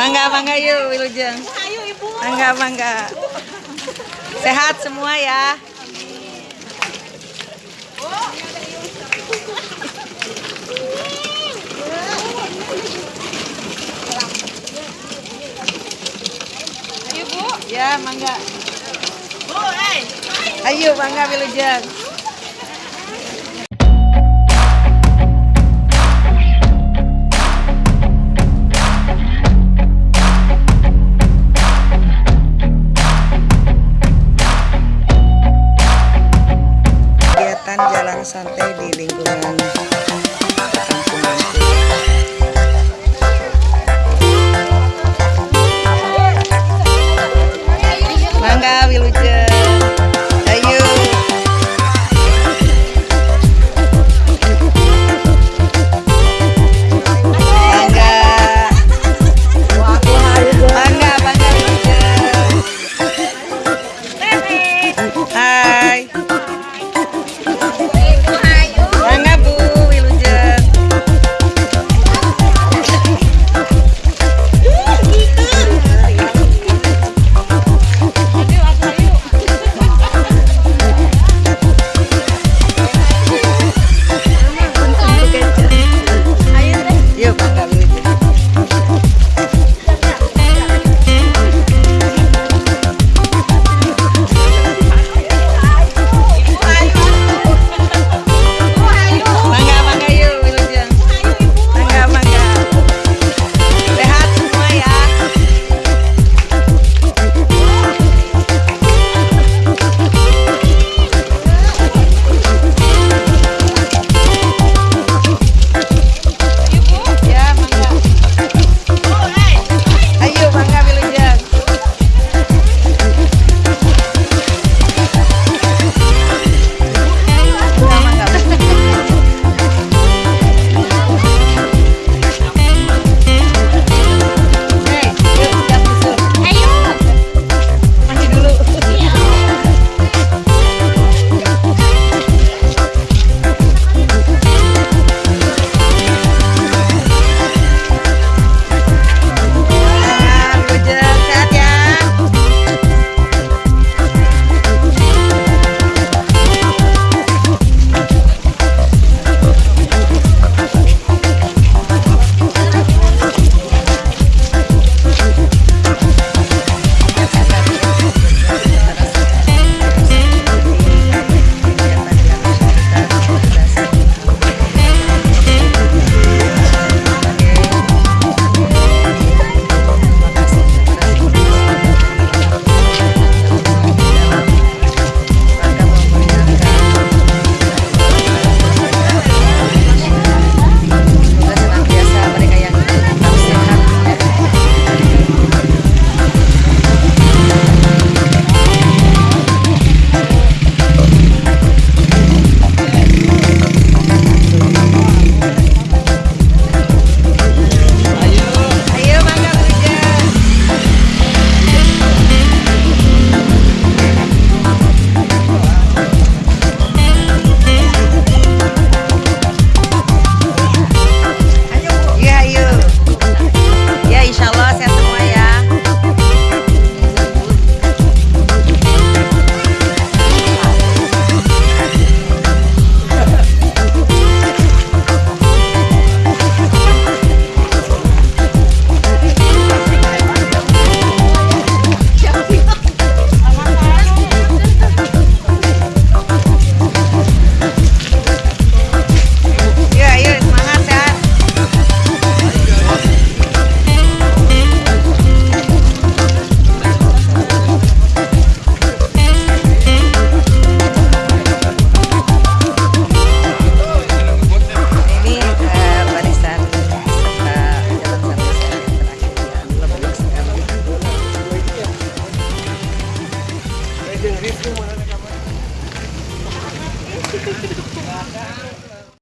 Mangga, mangga yuk Wilujeng. Ayo ibu. Mangga, mangga. Sehat semua ya. Ayo bu. Ya, mangga. Bu, eh. Ayo, mangga Wilujeng. pasante. Gracias.